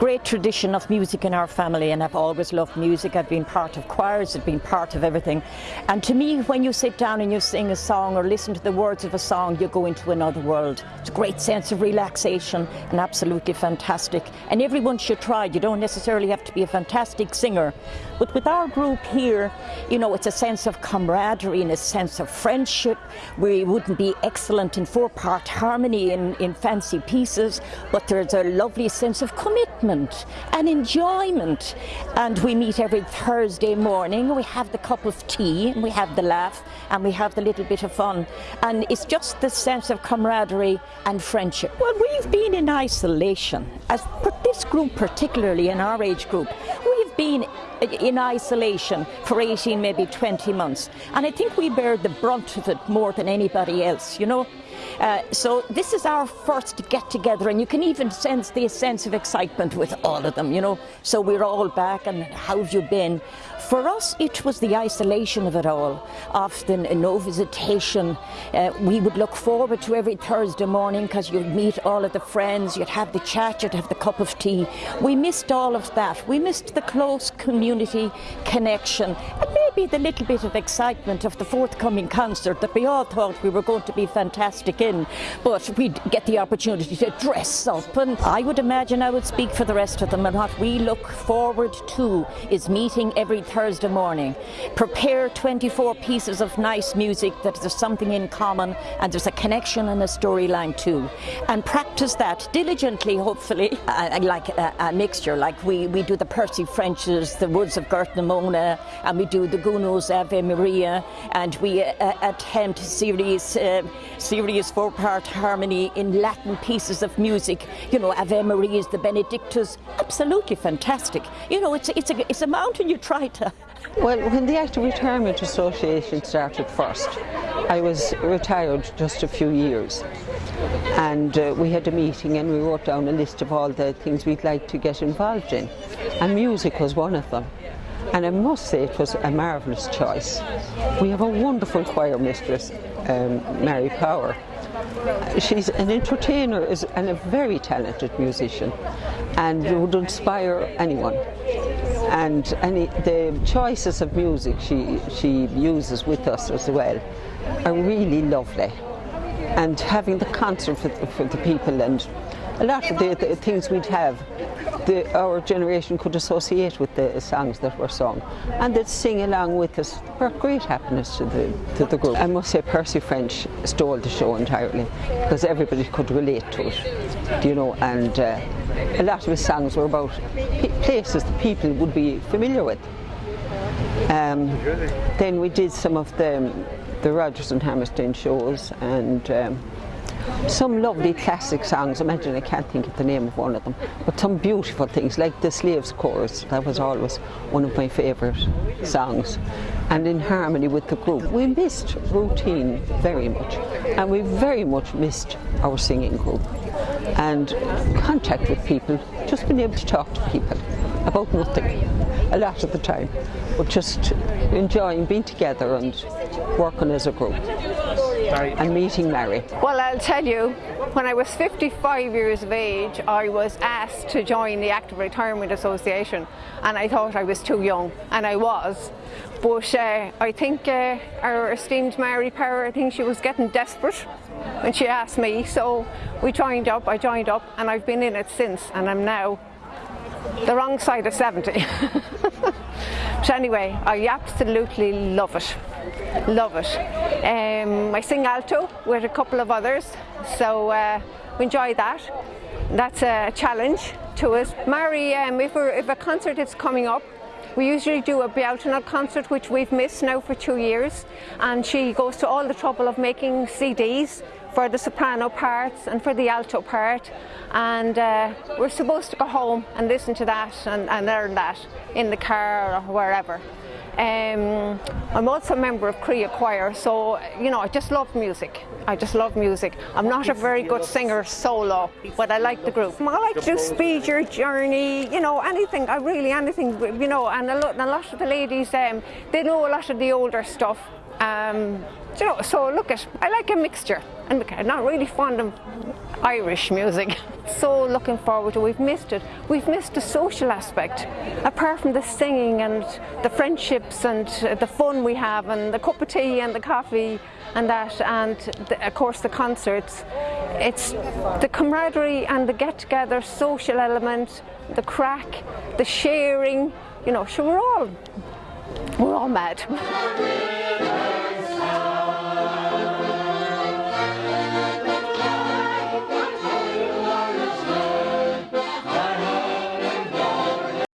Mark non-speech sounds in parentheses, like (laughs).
great tradition of music in our family and I've always loved music. I've been part of choirs, I've been part of everything. And to me, when you sit down and you sing a song or listen to the words of a song, you go into another world. It's a great sense of relaxation and absolutely fantastic. And everyone should try. You don't necessarily have to be a fantastic singer. But with our group here, you know, it's a sense of camaraderie and a sense of friendship. We wouldn't be excellent in four-part harmony in, in fancy pieces, but there's a lovely sense of commitment and enjoyment. And we meet every Thursday morning. We have the cup of tea, and we have the laugh, and we have the little bit of fun. And it's just the sense of camaraderie and friendship. Well, we've been in isolation, as this group particularly in our age group, we've been in isolation for 18, maybe 20 months. And I think we bear the brunt of it more than anybody else, you know. Uh, so this is our first get together and you can even sense the sense of excitement with all of them, you know. So we're all back and how have you been? For us, it was the isolation of it all. Often no visitation. Uh, we would look forward to every Thursday morning because you'd meet all of the friends, you'd have the chat, you'd have the cup of tea. We missed all of that. We missed the close community connection maybe the little bit of excitement of the forthcoming concert that we all thought we were going to be fantastic in. But we'd get the opportunity to dress up and I would imagine I would speak for the rest of them and what we look forward to is meeting every Thursday morning. Prepare 24 pieces of nice music that there's something in common and there's a connection and a storyline too. And practice that diligently, hopefully, (laughs) uh, like a, a, mixture. Like we, we do the Percy Frenches, the Woods of Gortnamona, and we do the Gounod's Ave Maria, and we uh, attempt serious, uh, four-part harmony in Latin pieces of music. You know, Ave Maria's, the Benedictus, absolutely fantastic. You know, it's, it's, a, it's a mountain you try to (laughs) well, when the Active Retirement Association started first, I was retired just a few years. And uh, we had a meeting and we wrote down a list of all the things we'd like to get involved in. And music was one of them. And I must say it was a marvellous choice. We have a wonderful choir mistress, um, Mary Power. She's an entertainer and a very talented musician and would inspire anyone and any, the choices of music she, she uses with us as well are really lovely. And having the concert for, for the people and a lot of the, the things we'd have, the, our generation could associate with the songs that were sung. And they'd sing along with us brought great happiness to the, to the group. I must say Percy French stole the show entirely because everybody could relate to it, you know, and uh, a lot of his songs were about places that people would be familiar with. Um, then we did some of the, the Rodgers and Hammerstein shows and um, some lovely classic songs. Imagine I can't think of the name of one of them, but some beautiful things like the Slaves Chorus. That was always one of my favourite songs. And in harmony with the group. We missed routine very much, and we very much missed our singing group and contact with people, just being able to talk to people about nothing a lot of the time, but just enjoying being together and working as a group and meeting Mary. Well, I'll tell you, when I was 55 years of age, I was asked to join the Active Retirement Association and I thought I was too young, and I was. But uh, I think uh, our esteemed Mary Power, I think she was getting desperate when she asked me, so we joined up, I joined up, and I've been in it since, and I'm now the wrong side of 70. (laughs) but anyway, I absolutely love it, love it. Um, I sing alto with a couple of others, so uh, we enjoy that. That's a challenge to us. Mary, um, if, if, a concert is coming up, we usually do a Bealtaine concert which we've missed now for two years and she goes to all the trouble of making CDs for the soprano parts and for the alto part and uh, we're supposed to go home and listen to that and, and learn that in the car or wherever. Um, I'm also a member of Crea Choir, so you know I just love music. I just love music. I'm not a very good singer solo, but I like the group. I like to speed your journey, you know, anything. I really anything, you know. And a lot, a lot of the ladies, um, they know a lot of the older stuff Um, you know, so look at, I like a mixture and I'm not really fond of Irish music. (laughs) So looking forward to, we've missed it. We've missed the social aspect. Apart from the singing and the friendships and the fun we have and the cup of tea and the coffee and that and the, of course the concerts. It's the camaraderie and the get together social element, the crack, the sharing, you know, sure we're all, we're all mad. (laughs)